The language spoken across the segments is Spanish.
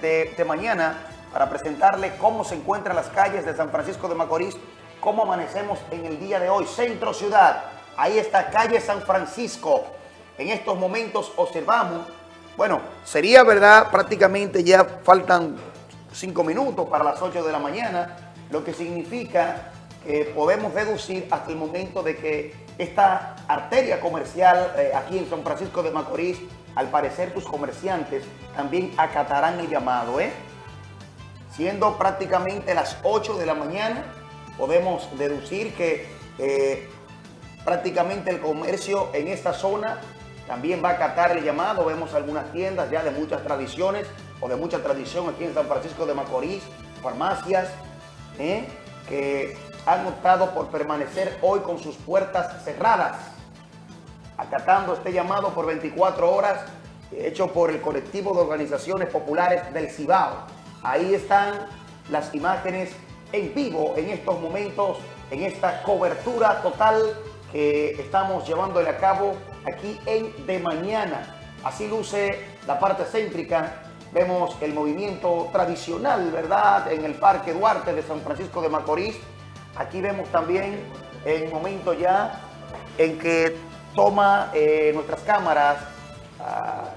de, mañana para presentarle cómo se encuentran las calles de San Francisco de Macorís, cómo amanecemos en el día de hoy. Centro Ciudad, ahí está calle San Francisco. En estos momentos observamos, bueno, sería verdad, prácticamente ya faltan cinco minutos para las 8 de la mañana, lo que significa que podemos deducir hasta el momento de que esta arteria comercial eh, aquí en San Francisco de Macorís, al parecer tus comerciantes también acatarán el llamado, ¿eh? Siendo prácticamente las 8 de la mañana, podemos deducir que eh, prácticamente el comercio en esta zona también va a acatar el llamado. Vemos algunas tiendas ya de muchas tradiciones o de mucha tradición aquí en San Francisco de Macorís, farmacias, ¿eh? que han optado por permanecer hoy con sus puertas cerradas, acatando este llamado por 24 horas hecho por el colectivo de organizaciones populares del Cibao. Ahí están las imágenes en vivo en estos momentos, en esta cobertura total que estamos llevándole a cabo aquí en De Mañana. Así luce la parte céntrica. Vemos el movimiento tradicional, ¿verdad? En el Parque Duarte de San Francisco de Macorís. Aquí vemos también el momento ya en que toma eh, nuestras cámaras ah,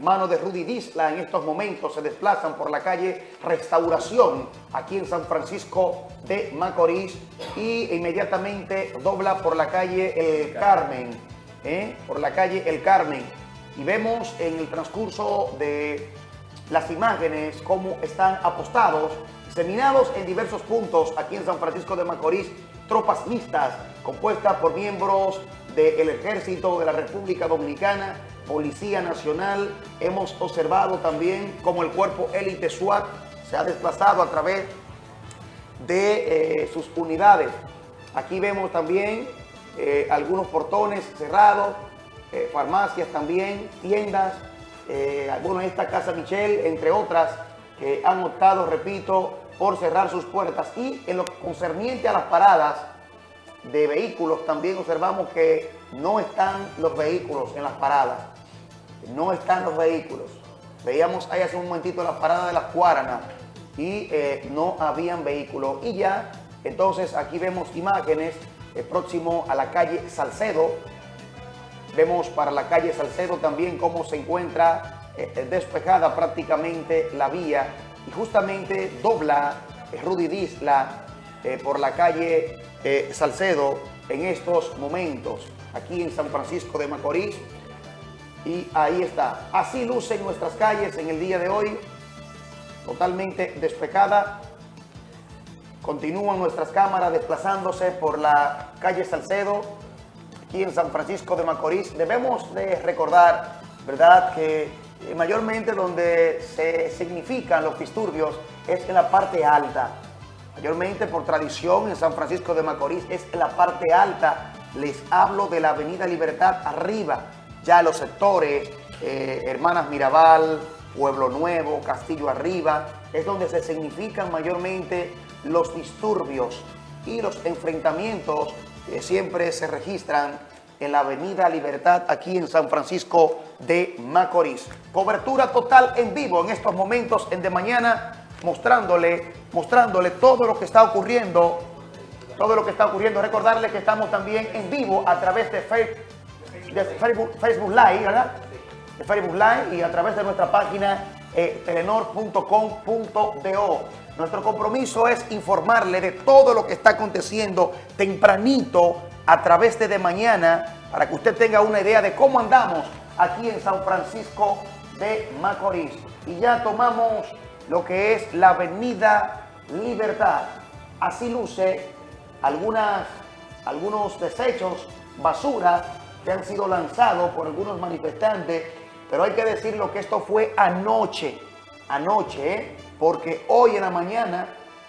mano de Rudy Disla en estos momentos se desplazan por la calle Restauración aquí en San Francisco de Macorís y inmediatamente dobla por la calle El Carmen, ¿eh? por la calle El Carmen y vemos en el transcurso de las imágenes cómo están apostados, seminados en diversos puntos aquí en San Francisco de Macorís, tropas mixtas compuestas por miembros del Ejército de la República Dominicana, Policía Nacional. Hemos observado también cómo el cuerpo élite SWAT se ha desplazado a través de eh, sus unidades. Aquí vemos también eh, algunos portones cerrados, eh, farmacias también, tiendas, en esta Casa Michelle, entre otras, que han optado, repito, por cerrar sus puertas. Y en lo concerniente a las paradas de vehículos, también observamos que no están los vehículos en las paradas. No están los vehículos. Veíamos ahí hace un momentito la parada de las Cuaranas y eh, no habían vehículos. Y ya, entonces aquí vemos imágenes eh, próximo a la calle Salcedo. Vemos para la calle Salcedo también cómo se encuentra eh, despejada prácticamente la vía y justamente dobla Rudy Disla por la calle Salcedo en estos momentos aquí en San Francisco de Macorís. Y ahí está. Así lucen nuestras calles en el día de hoy, totalmente despejada. Continúan nuestras cámaras desplazándose por la calle Salcedo, aquí en San Francisco de Macorís. Debemos de recordar, ¿verdad?, que eh, mayormente donde se significan los disturbios es en la parte alta. Mayormente por tradición en San Francisco de Macorís es la parte alta. Les hablo de la Avenida Libertad arriba, ya los sectores, eh, Hermanas Mirabal, Pueblo Nuevo, Castillo Arriba, es donde se significan mayormente los disturbios y los enfrentamientos que siempre se registran en la Avenida Libertad, aquí en San Francisco de Macorís. Cobertura total en vivo en estos momentos en De Mañana, mostrándole, mostrándole todo lo que está ocurriendo, todo lo que está ocurriendo. Recordarle que estamos también en vivo a través de Facebook de Facebook, Live, ¿verdad? De Facebook Live y a través de nuestra página eh, telenor.com.do. Nuestro compromiso es informarle de todo lo que está aconteciendo tempranito a través de De Mañana para que usted tenga una idea de cómo andamos aquí en San Francisco de Macorís. Y ya tomamos lo que es la Avenida Libertad. Así luce algunas, algunos desechos, basura que han sido lanzados por algunos manifestantes, pero hay que decirlo que esto fue anoche, anoche, ¿eh? porque hoy en la mañana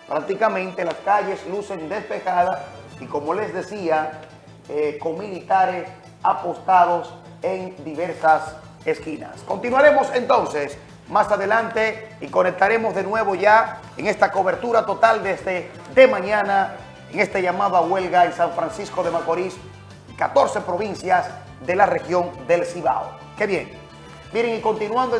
prácticamente las calles lucen despejadas y como les decía, eh, con militares apostados en diversas esquinas. Continuaremos entonces más adelante y conectaremos de nuevo ya en esta cobertura total desde de mañana, en este llamado a huelga en San Francisco de Macorís, 14 provincias de la región del Cibao. Qué bien. Miren, y continuando